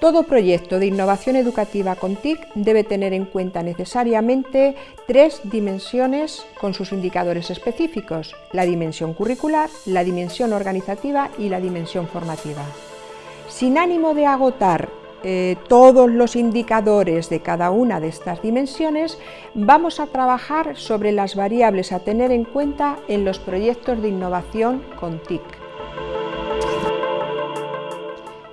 Todo proyecto de innovación educativa con TIC debe tener en cuenta necesariamente tres dimensiones con sus indicadores específicos, la dimensión curricular, la dimensión organizativa y la dimensión formativa. Sin ánimo de agotar eh, todos los indicadores de cada una de estas dimensiones, vamos a trabajar sobre las variables a tener en cuenta en los proyectos de innovación con TIC.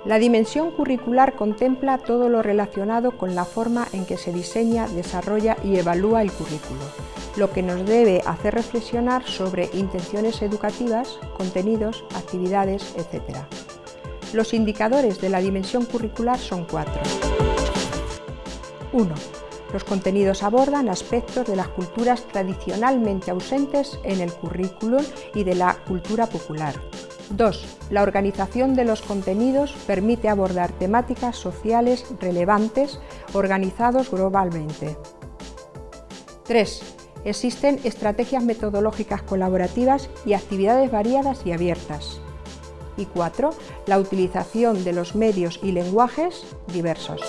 La dimensión curricular contempla todo lo relacionado con la forma en que se diseña, desarrolla y evalúa el currículo, lo que nos debe hacer reflexionar sobre intenciones educativas, contenidos, actividades, etc. Los indicadores de la dimensión curricular son cuatro. 1. Los contenidos abordan aspectos de las culturas tradicionalmente ausentes en el currículum y de la cultura popular. 2. La organización de los contenidos permite abordar temáticas sociales relevantes organizados globalmente. 3. Existen estrategias metodológicas colaborativas y actividades variadas y abiertas. Y 4. La utilización de los medios y lenguajes diversos.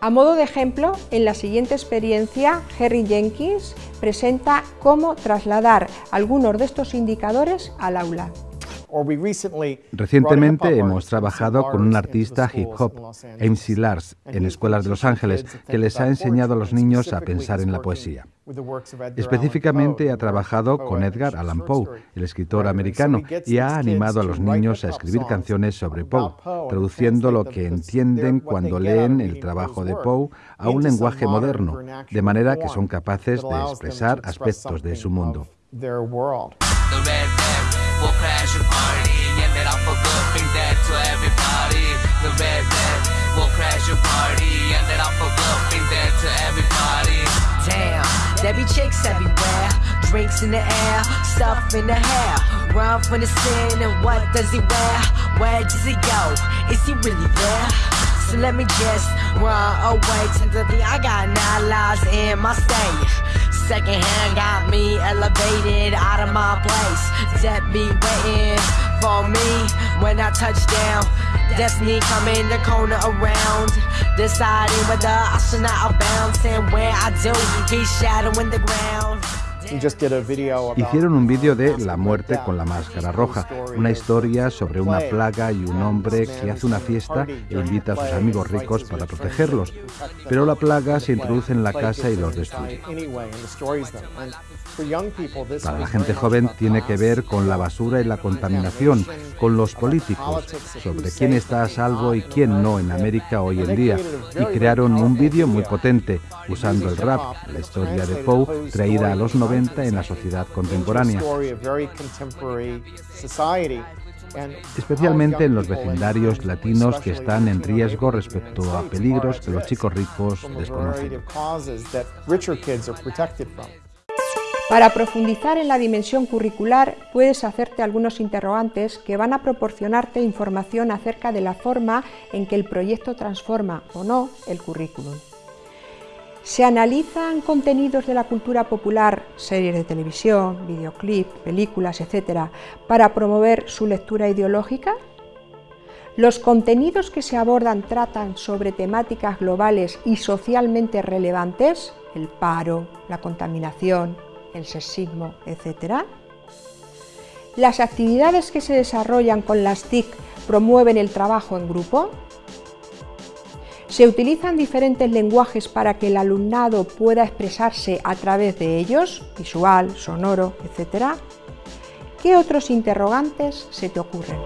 A modo de ejemplo, en la siguiente experiencia, Harry Jenkins presenta cómo trasladar algunos de estos indicadores al aula. Recientemente hemos trabajado con un artista hip hop, MC Lars, en escuelas de Los Ángeles, que les ha enseñado a los niños a pensar en la poesía. Específicamente ha trabajado con Edgar Allan Poe, el escritor americano, y ha animado a los niños a escribir canciones sobre Poe, traduciendo lo que entienden cuando leen el trabajo de Poe a un lenguaje moderno, de manera que son capaces de expresar aspectos de su mundo. We'll crash your party and then I'll for good bring that to everybody. The red red, we'll crash your party and then I'll for good bring that to everybody. Damn, there be chicks everywhere, drinks in the air, stuff in the hair. Run from the sin and what does he wear? Where does he go? Is he really there? So let me just run away to the I got nine lives in my state. Secondhand got me elevated out of my place. That be waiting for me when I touch down. Destiny coming the corner around. Deciding whether I should not bounce and where I do. He's shadowing the ground. Hicieron un vídeo de La muerte con la máscara roja, una historia sobre una plaga y un hombre que hace una fiesta e invita a sus amigos ricos para protegerlos. Pero la plaga se introduce en la casa y los destruye. Para la gente joven tiene que ver con la basura y la contaminación, con los políticos, sobre quién está a salvo y quién no en América hoy en día. Y crearon un vídeo muy potente, usando el rap, la historia de Poe, traída a los 90 en la sociedad contemporánea, especialmente en los vecindarios latinos que están en riesgo respecto a peligros que los chicos ricos desconocen. Para profundizar en la dimensión curricular puedes hacerte algunos interrogantes que van a proporcionarte información acerca de la forma en que el proyecto transforma o no el currículum. Se analizan contenidos de la cultura popular, series de televisión, videoclips, películas, etc., para promover su lectura ideológica. Los contenidos que se abordan tratan sobre temáticas globales y socialmente relevantes, el paro, la contaminación, el sexismo, etc. Las actividades que se desarrollan con las TIC promueven el trabajo en grupo, se utilizan diferentes lenguajes para que el alumnado pueda expresarse a través de ellos, visual, sonoro, etc. ¿Qué otros interrogantes se te ocurren?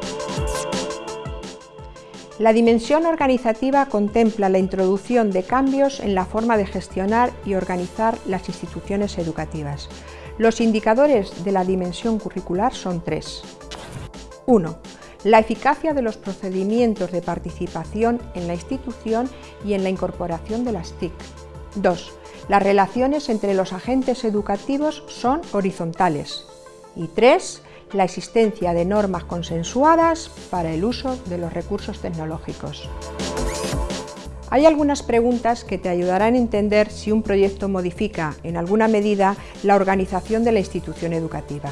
La dimensión organizativa contempla la introducción de cambios en la forma de gestionar y organizar las instituciones educativas. Los indicadores de la dimensión curricular son tres. 1 la eficacia de los procedimientos de participación en la institución y en la incorporación de las TIC. 2. Las relaciones entre los agentes educativos son horizontales. Y 3. La existencia de normas consensuadas para el uso de los recursos tecnológicos. Hay algunas preguntas que te ayudarán a entender si un proyecto modifica, en alguna medida, la organización de la institución educativa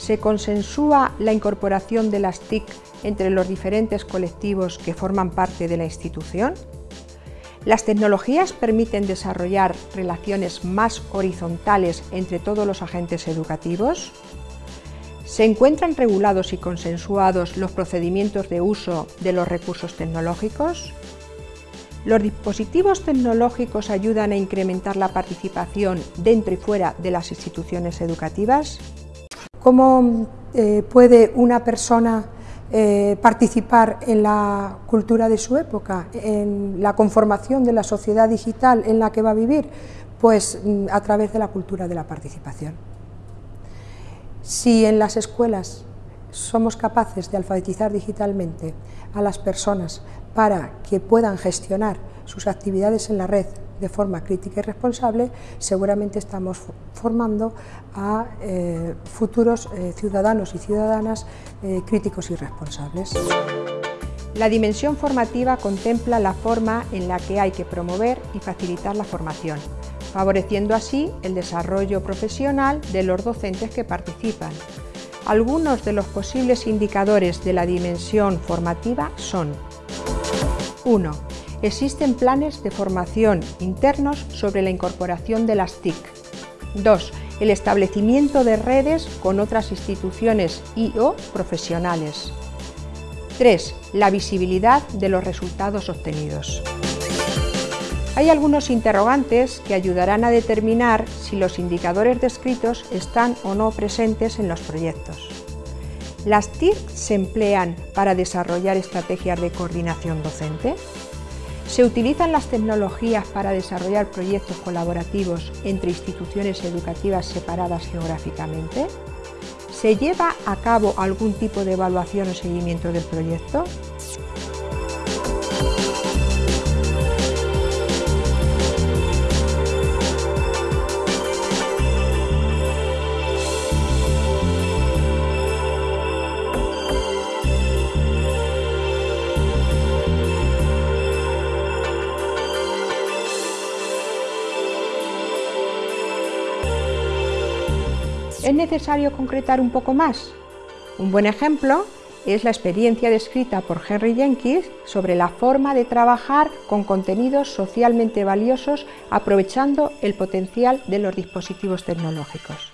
se consensúa la incorporación de las TIC entre los diferentes colectivos que forman parte de la institución? ¿Las tecnologías permiten desarrollar relaciones más horizontales entre todos los agentes educativos? ¿Se encuentran regulados y consensuados los procedimientos de uso de los recursos tecnológicos? ¿Los dispositivos tecnológicos ayudan a incrementar la participación dentro y fuera de las instituciones educativas? ¿Cómo eh, puede una persona eh, participar en la cultura de su época, en la conformación de la sociedad digital en la que va a vivir? Pues mm, a través de la cultura de la participación. Si en las escuelas somos capaces de alfabetizar digitalmente a las personas para que puedan gestionar sus actividades en la red de forma crítica y responsable, seguramente estamos formando a eh, futuros eh, ciudadanos y ciudadanas eh, críticos y responsables. La dimensión formativa contempla la forma en la que hay que promover y facilitar la formación, favoreciendo así el desarrollo profesional de los docentes que participan. Algunos de los posibles indicadores de la dimensión formativa son 1. Existen planes de formación internos sobre la incorporación de las TIC. 2. El establecimiento de redes con otras instituciones y o profesionales. 3. La visibilidad de los resultados obtenidos. Hay algunos interrogantes que ayudarán a determinar si los indicadores descritos están o no presentes en los proyectos. ¿Las TIC se emplean para desarrollar estrategias de coordinación docente? Se utilizan las tecnologías para desarrollar proyectos colaborativos entre instituciones educativas separadas geográficamente. ¿Se lleva a cabo algún tipo de evaluación o seguimiento del proyecto? ¿Es necesario concretar un poco más? Un buen ejemplo es la experiencia descrita por Henry Jenkins sobre la forma de trabajar con contenidos socialmente valiosos aprovechando el potencial de los dispositivos tecnológicos.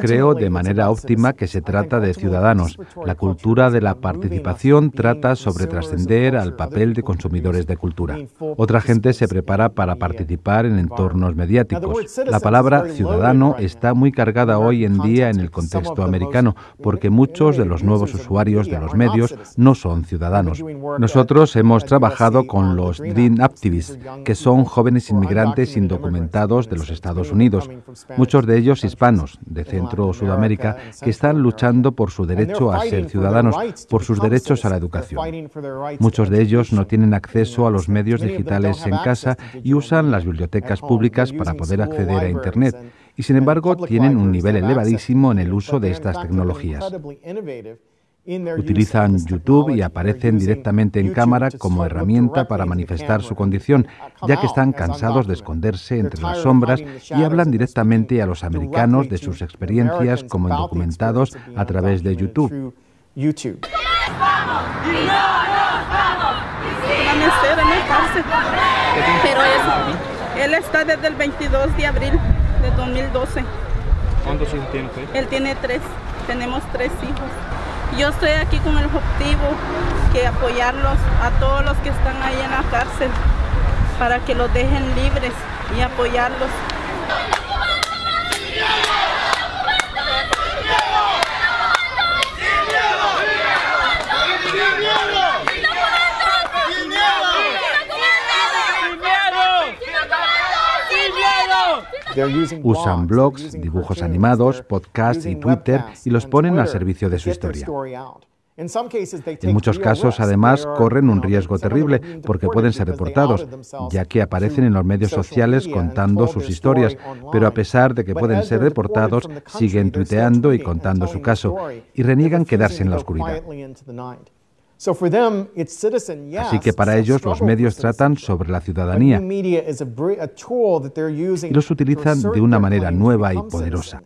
Creo de manera óptima que se trata de ciudadanos. La cultura de la participación trata sobre trascender al papel de consumidores de cultura. Otra gente se prepara para participar en entornos mediáticos. La palabra ciudadano está muy cargada hoy en día en el contexto americano porque muchos de los nuevos usuarios de los medios no son ciudadanos. Nosotros hemos trabajado con los Dream Activists, que son jóvenes inmigrantes indocumentados de los Estados Unidos, muchos de ellos hispanos, de Centro o Sudamérica que están luchando por su derecho a ser ciudadanos, por sus derechos a la educación. Muchos de ellos no tienen acceso a los medios digitales en casa y usan las bibliotecas públicas para poder acceder a Internet y sin embargo tienen un nivel elevadísimo en el uso de estas tecnologías. Utilizan YouTube y aparecen directamente en cámara como herramienta para manifestar su condición, ya que están cansados de esconderse entre las sombras y hablan directamente a los americanos de sus experiencias como indocumentados a través de YouTube. Pero él está desde el 22 de abril de 2012. ¿Cuántos hijos tiene Él tiene tres, tenemos tres hijos. Yo estoy aquí con el objetivo que apoyarlos a todos los que están ahí en la cárcel para que los dejen libres y apoyarlos. Usan blogs, dibujos animados, podcasts y Twitter y los ponen al servicio de su historia. En muchos casos, además, corren un riesgo terrible porque pueden ser deportados, ya que aparecen en los medios sociales contando sus historias, pero a pesar de que pueden ser deportados, siguen tuiteando y contando su caso y reniegan quedarse en la oscuridad. Así que para ellos los medios tratan sobre la ciudadanía. y los utilizan de una manera nueva y poderosa.